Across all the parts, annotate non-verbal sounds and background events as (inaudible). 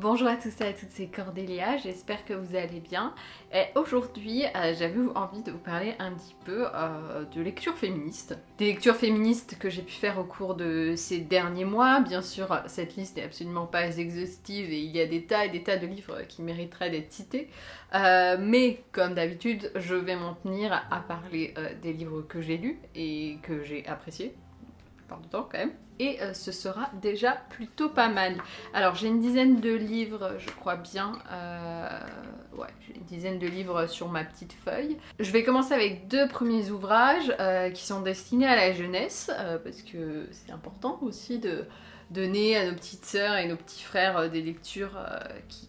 Bonjour à tous et à toutes, c'est Cordélia, j'espère que vous allez bien. Et aujourd'hui, euh, j'avais envie de vous parler un petit peu euh, de lecture féministe. Des lectures féministes que j'ai pu faire au cours de ces derniers mois. Bien sûr, cette liste n'est absolument pas exhaustive et il y a des tas et des tas de livres qui mériteraient d'être cités. Euh, mais comme d'habitude, je vais m'en tenir à parler des livres que j'ai lus et que j'ai appréciés par du temps quand même. Et euh, ce sera déjà plutôt pas mal. Alors j'ai une dizaine de livres, je crois bien. Euh, ouais, j'ai une dizaine de livres sur ma petite feuille. Je vais commencer avec deux premiers ouvrages euh, qui sont destinés à la jeunesse, parce que c'est important aussi de donner à nos petites sœurs et nos petits frères des lectures qui,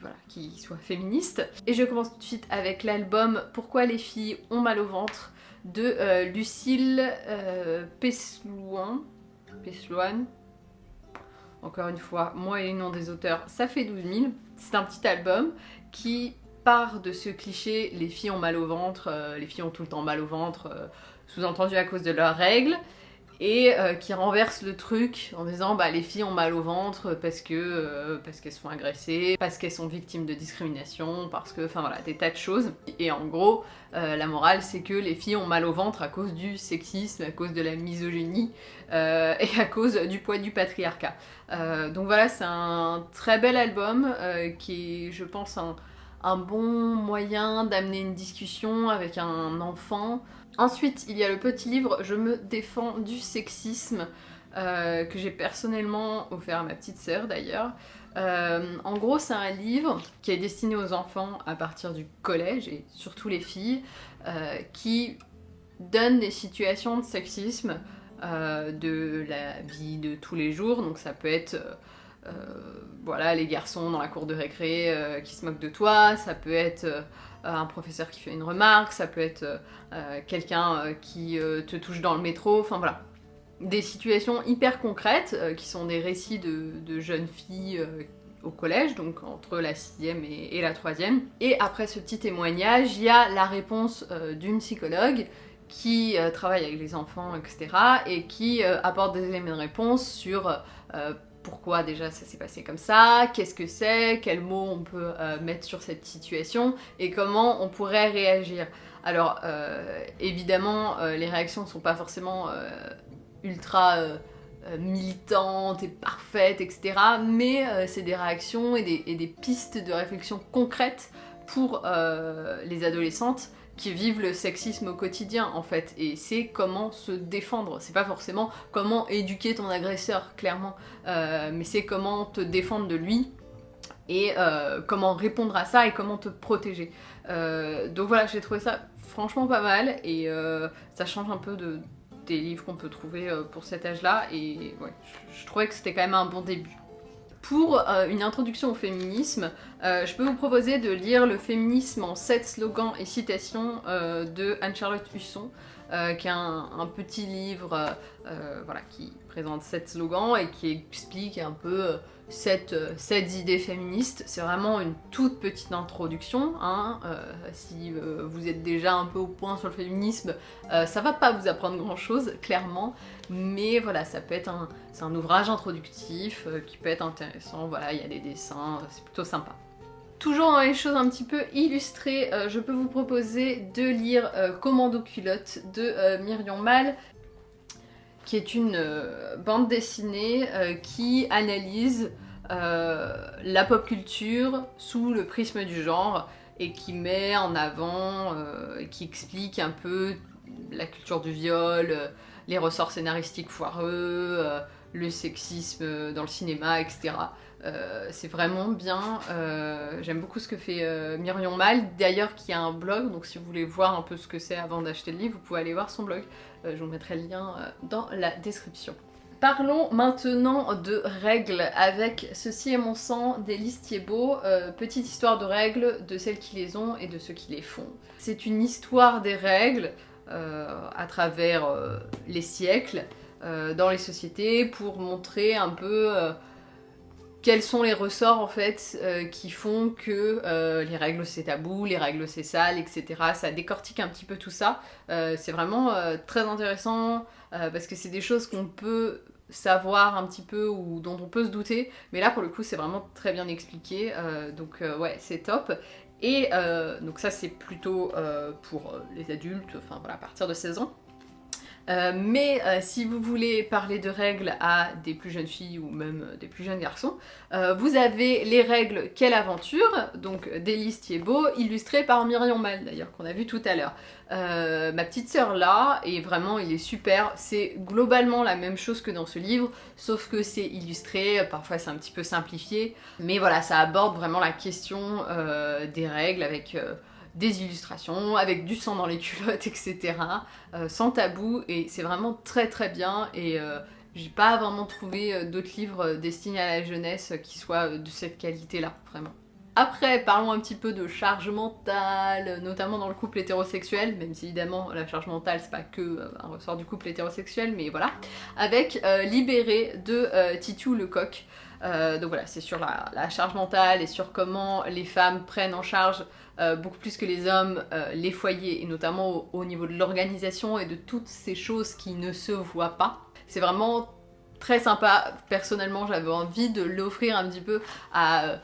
voilà, qui soient féministes. Et je commence tout de suite avec l'album Pourquoi les filles ont mal au ventre de Lucille euh, Peslouan. Encore une fois, moi et les noms des auteurs, ça fait 12 000. C'est un petit album qui part de ce cliché les filles ont mal au ventre, euh, les filles ont tout le temps mal au ventre, sous-entendu à cause de leurs règles et euh, qui renverse le truc en disant bah les filles ont mal au ventre parce que euh, parce qu'elles sont agressées, parce qu'elles sont victimes de discrimination, parce que enfin voilà des tas de choses. Et en gros euh, la morale c'est que les filles ont mal au ventre à cause du sexisme, à cause de la misogynie et à cause du poids du patriarcat. donc voilà c'est un très bel album qui est je pense un, un bon moyen d'amener une discussion avec un enfant Ensuite, il y a le petit livre Je me défends du sexisme, euh, que j'ai personnellement offert à ma petite sœur d'ailleurs. Euh, en gros, c'est un livre qui est destiné aux enfants à partir du collège, et surtout les filles, euh, qui donne des situations de sexisme de la vie de tous les jours. Donc ça peut être... voilà, les garçons dans la cour de récré qui se moquent de toi, ça peut être euh, un professeur qui fait une remarque, ça peut être euh, euh, quelqu'un qui te touche dans le métro, enfin voilà. Des situations hyper concrètes qui sont des récits de, jeunes filles au collège, donc entre la sixième et, et la troisième. Et après ce petit témoignage, il y a la réponse d'une psychologue qui travaille avec les enfants, etc. et qui apporte des éléments de réponse sur pourquoi déjà ça s'est passé comme ça, qu'est-ce que c'est, quels mots on peut euh, mettre sur cette situation et comment on pourrait réagir. Alors euh, évidemment euh, les réactions ne sont pas forcément ultra militantes et parfaites etc. mais c'est des réactions et des, pistes de réflexion concrètes pour les adolescentes qui vivent le sexisme au quotidien en fait. Et c'est comment se défendre. C'est pas forcément comment éduquer ton agresseur clairement. Euh, mais c'est comment te défendre de lui et euh, comment répondre à ça et comment te protéger. Euh, donc voilà j'ai trouvé ça franchement pas mal et ça change un peu de, des livres qu'on peut trouver pour cet âge là et ouais, je trouvais que c'était quand même un bon début pour euh, une introduction au féminisme, euh, je peux vous proposer de lire Le féminisme en 7 slogans et citations euh, de Anne-Charlotte Husson, qui est un, petit livre voilà, qui présente 7 slogans et qui explique un peu cette, idée féministe. C'est vraiment une toute petite introduction. Hein. si vous êtes déjà un peu au point sur le féminisme, ça va pas vous apprendre grand chose, clairement. Mais voilà, ça peut être un, un ouvrage introductif qui peut être intéressant. Voilà, il y a des dessins, c'est plutôt sympa. Toujours dans les choses un petit peu illustrées, euh, je peux vous proposer de lire euh, Commando culotte de euh, Myriam Mal, qui est une bande dessinée qui analyse la pop culture sous le prisme du genre et qui met en avant, qui explique un peu la culture du viol, les ressorts scénaristiques foireux, le sexisme dans le cinéma, etc. Euh, c'est vraiment bien, euh, j'aime beaucoup ce que fait euh, Myrion Mal, d'ailleurs qui a un blog, donc si vous voulez voir un peu ce que c'est avant d'acheter le livre, vous pouvez aller voir son blog, je vous mettrai le lien dans la description. Parlons maintenant de règles avec Ceci est mon sang d'Élise Thiebaud, petite histoire de règles de celles qui les ont et de ceux qui les font. C'est une histoire des règles à travers les siècles, dans les sociétés pour montrer un peu quels sont les ressorts en fait euh, qui font que euh, les règles c'est tabou, les règles c'est sale, etc. Ça décortique un petit peu tout ça. Euh, c'est vraiment très intéressant parce que c'est des choses qu'on peut savoir un petit peu ou dont on peut se douter. Mais là, pour le coup, c'est vraiment très bien expliqué. donc ouais, c'est top. Et donc ça, c'est plutôt pour les adultes, enfin voilà, à partir de 16 ans. Euh, mais euh, si vous voulez parler de règles à des plus jeunes filles ou même euh, des plus jeunes garçons, vous avez les règles Quelle aventure, donc d'Élise Thiebaud, illustrées par Myriam Mal d'ailleurs, qu'on a vu tout à l'heure. ma petite sœur là, et vraiment il est super, c'est globalement la même chose que dans ce livre, sauf que c'est illustré, parfois c'est un petit peu simplifié, mais voilà, ça aborde vraiment la question des règles avec des illustrations, avec du sang dans les culottes, (laughs) etc. Euh, sans tabou, et c'est vraiment très très bien, et euh, j'ai pas vraiment trouvé euh, d'autres livres destinés à la jeunesse qui soient de cette qualité-là, vraiment. Après, parlons un petit peu de charge mentale, notamment dans le couple hétérosexuel, même si évidemment la charge mentale c'est pas que un ressort du couple hétérosexuel, mais voilà, avec Libéré de Titu Lecoq. donc voilà, c'est sur la, charge mentale et sur comment les femmes prennent en charge euh, beaucoup plus que les hommes, euh, les foyers, et notamment au, niveau de l'organisation et de toutes ces choses qui ne se voient pas. C'est vraiment très sympa. Personnellement, j'avais envie de l'offrir un petit peu à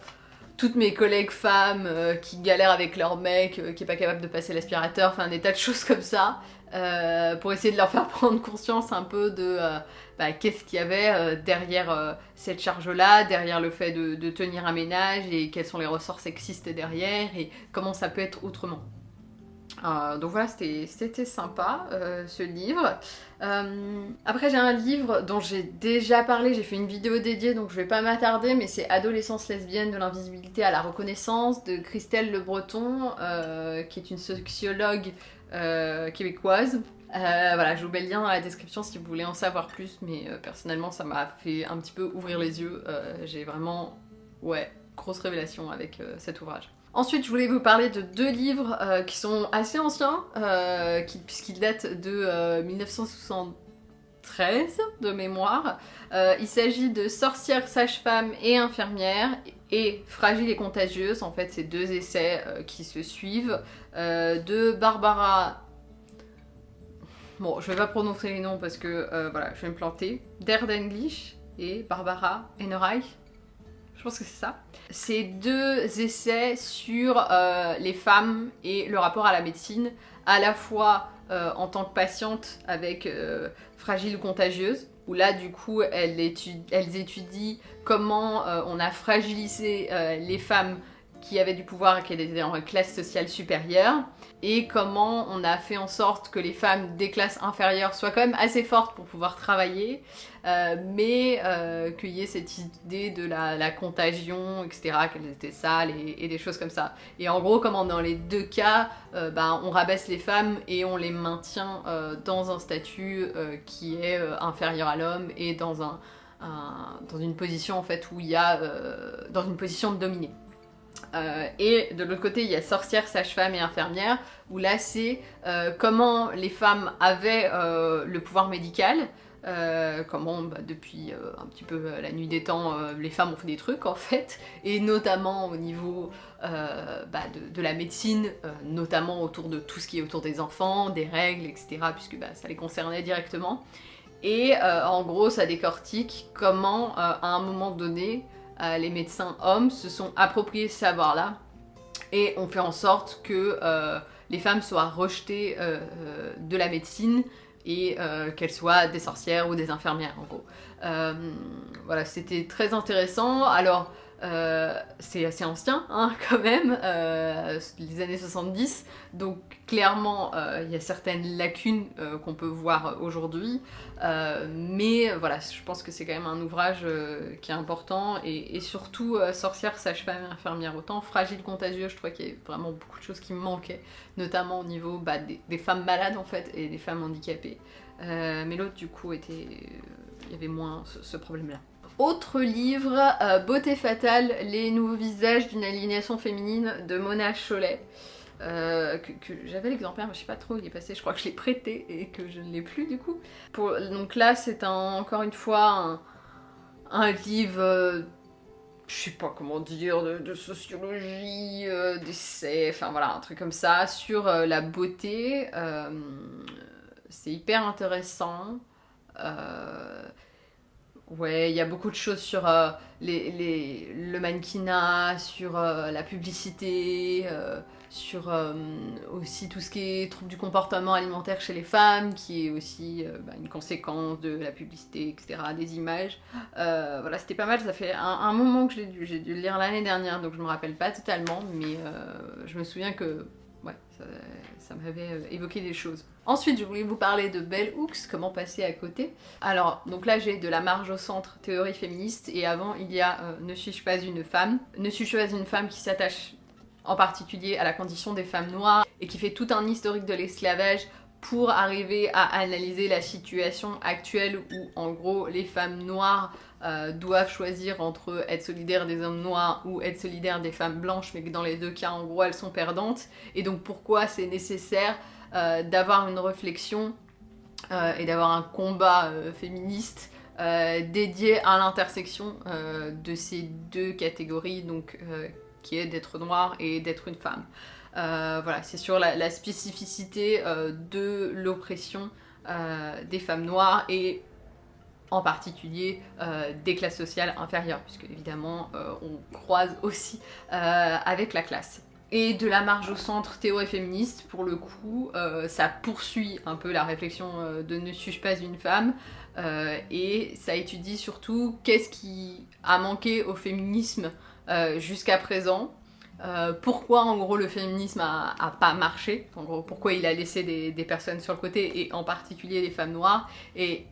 toutes mes collègues femmes qui galèrent avec leur mec, qui est pas capable de passer l'aspirateur, enfin des tas de choses comme ça. Euh, pour essayer de leur faire (laughs) prendre conscience un peu de euh, bah, qu'est-ce qu'il y avait euh, derrière cette charge-là, derrière le fait de, tenir un ménage et quels sont les ressorts sexistes derrière et comment ça peut être autrement. Donc voilà, c'était sympa ce livre. après j'ai un livre dont j'ai déjà parlé, j'ai fait une vidéo dédiée donc je vais pas m'attarder, mais c'est Adolescence lesbienne de l'invisibilité à la reconnaissance de Christelle Le Breton, qui est une sociologue euh, québécoise. Euh, voilà, je vous mets le lien dans la description si vous voulez en savoir plus, mais euh, personnellement ça m'a fait un petit peu ouvrir les yeux. J'ai vraiment, ouais, grosse révélation avec cet ouvrage. Ensuite, je voulais vous parler de deux livres qui sont assez anciens, puisqu'ils datent de 1973 de mémoire. il s'agit de Sorcières, sage-femme et infirmière et Fragile et contagieuse, en fait, c'est deux essais euh, qui se suivent, euh, de Barbara... Bon, je vais pas prononcer les noms parce que, euh, voilà, je vais me planter. English et Barbara Ennereich. Je pense que c'est ça. C'est deux essais sur les femmes et le rapport à la médecine, à la fois en tant que patiente avec Fragile ou contagieuse, où là du coup elles, étudient, comment euh, on a fragilisé euh, les femmes qui avaient du pouvoir et qui étaient en classe sociale supérieure et comment on a fait en sorte que les femmes des classes inférieures soient quand même assez fortes pour pouvoir travailler, euh, mais euh, qu'il y ait cette idée de la, contagion, etc., qu'elles étaient sales et, des choses comme ça. Et en gros, comment dans les deux cas, euh, ben, on rabaisse les femmes et on les maintient dans un statut qui est inférieur à l'homme et dans, un, dans une position en fait où il y a dans une position de dominer. Euh, et de l'autre côté, il y a sorcière, sage-femme et infirmière, où là c'est euh, comment les femmes avaient euh, le pouvoir médical, comment bah, depuis un petit peu la nuit des temps, les femmes ont fait des trucs (laughs) en fait, et notamment au niveau bah, de, la médecine, notamment autour de tout ce qui est autour des enfants, des règles, etc., puisque bah, ça les concernait directement. Et en gros, ça décortique comment, à un moment donné, euh, les médecins hommes se sont appropriés ce savoir-là et ont fait en sorte que euh, les femmes soient rejetées euh, de la médecine et qu'elles soient des sorcières ou des infirmières en gros. voilà, c'était très intéressant. Alors, euh, c'est assez ancien hein, (laughs) quand même, euh, les années 70, donc clairement euh, il y a certaines lacunes qu'on peut voir aujourd'hui, mais voilà, je pense que c'est quand même un ouvrage qui est important, et, surtout sorcière, sage-femme infirmière autant, fragile, contagieux, je crois qu'il y a vraiment beaucoup de choses qui manquaient, notamment au niveau bah, des, femmes malades en fait, et des femmes handicapées, mais l'autre du coup était... il y avait moins ce problème-là. Autre livre, euh, Beauté fatale, les nouveaux visages d'une alignation féminine de Mona Cholet. Euh, que, j'avais l'exemplaire, mais je sais pas trop où il est passé, je crois que je l'ai prêté et que je ne l'ai plus du coup. donc là c'est encore une fois un, livre, euh, je sais pas comment dire, de, sociologie, d'essai, enfin voilà, un truc comme ça, sur la beauté. c'est hyper intéressant Ouais, il y a beaucoup de choses sur euh, les, les- le mannequinat, sur euh, la publicité, euh, sur aussi tout ce qui est trouble du comportement alimentaire chez les femmes, qui est aussi bah, une conséquence de la publicité, etc., des images. Voilà, c'était pas mal, ça fait un, moment que je l'ai dû, j'ai dû le lire l'année dernière, donc je me rappelle pas totalement, mais je me souviens que ouais, ça, m'avait évoqué des choses. Ensuite, je voulais vous parler de Bell Hooks, comment passer à côté. Alors, donc là, j'ai de la marge au centre, théorie féministe, et avant, il y a euh, Ne suis-je pas une femme? Ne suis-je pas une femme qui s'attache en particulier à la condition des femmes noires et qui fait tout un historique de l'esclavage pour arriver à analyser la situation actuelle où, en gros, les femmes noires euh, doivent choisir entre être solidaires des hommes noirs ou être solidaires des femmes blanches, mais que dans les deux cas, en gros, elles sont perdantes. Et donc, pourquoi c'est nécessaire euh, d'avoir une réflexion euh, et d'avoir un combat féministe dédié à l'intersection de ces deux catégories, donc qui est d'être noir et d'être une femme. Euh, voilà, c'est sur la, spécificité euh, de l'oppression euh, des femmes noires et en particulier des classes sociales inférieures, puisque évidemment on croise aussi avec la classe. Et de la marge au centre théorie féministe, pour le coup, ça poursuit un peu la réflexion de ne suis-je pas une femme, et ça étudie surtout qu'est-ce qui a manqué au féminisme jusqu'à présent, euh, pourquoi en gros le féminisme a, pas marché, en gros pourquoi il a laissé des, personnes sur le côté, et en particulier les femmes noires, et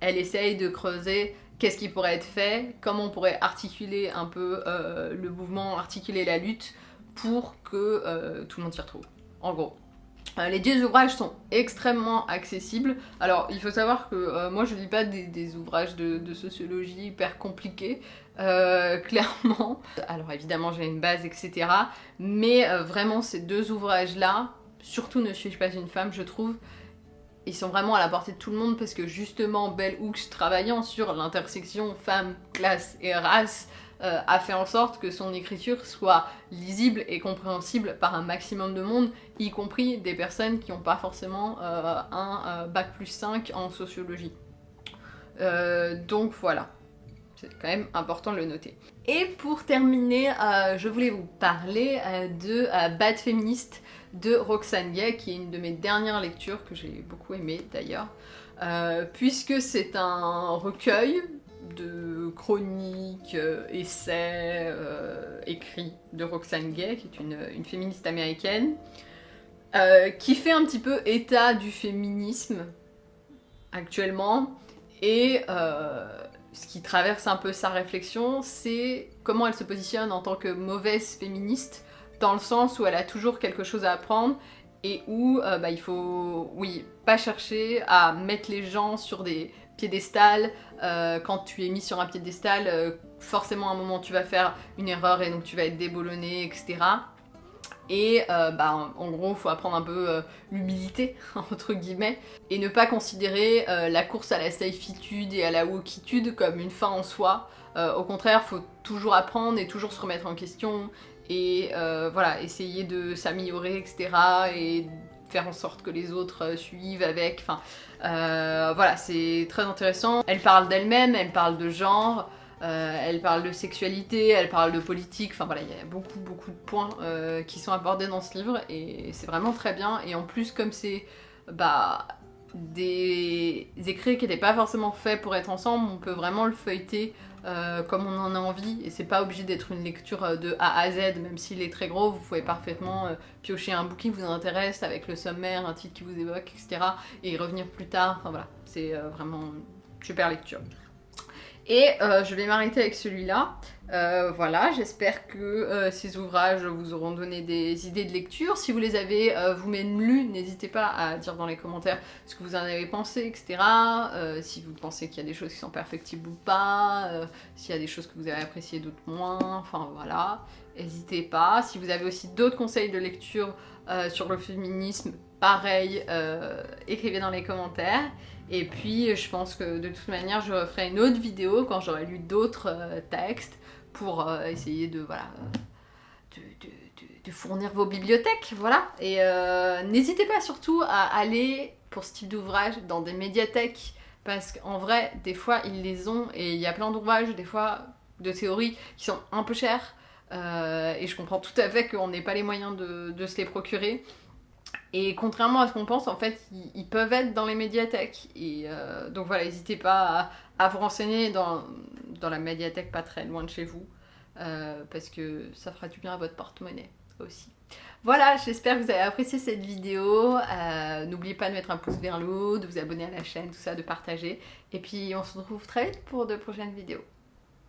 elle essaye de creuser qu'est-ce qui pourrait être fait, comment on pourrait articuler un peu euh, le mouvement, articuler la lutte pour que euh, tout le monde s'y retrouve, en gros. Les deux ouvrages sont extrêmement accessibles. Alors, il faut savoir que moi, je lis pas des, ouvrages de sociologie hyper compliqués, euh, (laughs) clairement. Alors, évidemment, j'ai une base, etc. Mais euh, vraiment, ces deux ouvrages-là, surtout Ne suis-je pas une femme, je trouve, ils sont vraiment à la portée de tout le monde parce que justement, Bell Hooks, travaillant sur l'intersection femme, classe et race, euh, a fait en sorte que son écriture soit lisible et compréhensible par un maximum de monde, y compris des personnes qui n'ont pas forcément un bac plus 5 en sociologie. Donc voilà, c'est quand même important de le noter. Et pour terminer, euh, je voulais vous parler euh, de euh, Bad Féministe de Roxane Gay, qui est une de mes dernières lectures que j'ai beaucoup aimé d'ailleurs, puisque c'est un recueil de chroniques, essais écrits de Roxane Gay, qui est une, une féministe américaine, qui fait un petit peu état du féminisme actuellement et ce qui traverse un peu sa réflexion, c'est comment elle se positionne en tant que mauvaise féministe, dans le sens où elle a toujours quelque chose à apprendre et où euh, bah, il faut, oui, pas chercher à mettre les gens sur des piédestals. Euh, quand tu es mis sur un piédestal, euh, forcément à un moment tu vas faire une erreur et donc tu vas être déboulonné, etc. Et euh, bah, en gros, il faut apprendre un peu euh, l'humilité, (laughs) entre guillemets, et ne pas considérer euh, la course à la safitude et à la wokitude comme une fin en soi. Au contraire, faut toujours apprendre et toujours se remettre en question, et voilà, essayer de s'améliorer, etc. Et faire en sorte que les autres suivent avec. Enfin, voilà, c'est très intéressant. Elle parle d'elle-même, elle parle de genre. Euh, elle parle de sexualité, elle parle de politique, enfin voilà, il y a beaucoup beaucoup de points euh, qui sont abordés dans ce livre et c'est vraiment très bien. Et en plus, comme c'est bah, des écrits qui n'étaient pas forcément faits pour être ensemble, on peut vraiment le feuilleter euh, comme on en a envie et c'est pas obligé d'être une lecture de A à Z, même s'il est très gros, vous pouvez parfaitement piocher un bouquin qui vous intéresse avec le sommaire, un titre qui vous évoque, etc. et revenir plus tard. Enfin voilà, c'est vraiment une super lecture. Et euh, je vais m'arrêter avec celui-là. Euh, voilà, j'espère que euh, ces ouvrages vous auront donné des idées de lecture. Si vous les avez vous-même lus, n'hésitez pas à dire dans les commentaires ce que vous en avez pensé, etc. Si vous pensez qu'il y a des choses qui sont perfectibles ou pas, s'il y a des choses que vous avez appréciées, d'autres moins, enfin voilà. N'hésitez pas. Si vous avez aussi d'autres conseils de lecture sur le féminisme, pareil, écrivez dans les commentaires. Et puis, je pense que de toute manière, je referai une autre vidéo quand j'aurai lu d'autres euh, textes pour euh, essayer de, fournir vos bibliothèques, voilà. Et euh, n'hésitez pas surtout à aller, pour ce type d'ouvrage, dans des médiathèques parce qu'en vrai, des fois, ils les ont et il y a plein d'ouvrages, des fois, de théories qui sont un peu chers. et je comprends tout à fait qu'on n'ait pas les moyens de se les procurer. Et contrairement à ce qu'on pense, en fait, ils, peuvent être dans les médiathèques. Et euh, donc voilà, n'hésitez pas à, à vous renseigner dans, dans la médiathèque pas très loin de chez vous. euh, parce que ça fera du bien à votre porte-monnaie aussi. Voilà, j'espère que vous avez apprécié cette vidéo. Euh, N'oubliez pas de mettre un pouce vers le haut, de vous abonner à la chaîne, tout ça, de partager. Et puis on se retrouve très vite pour de prochaines vidéos.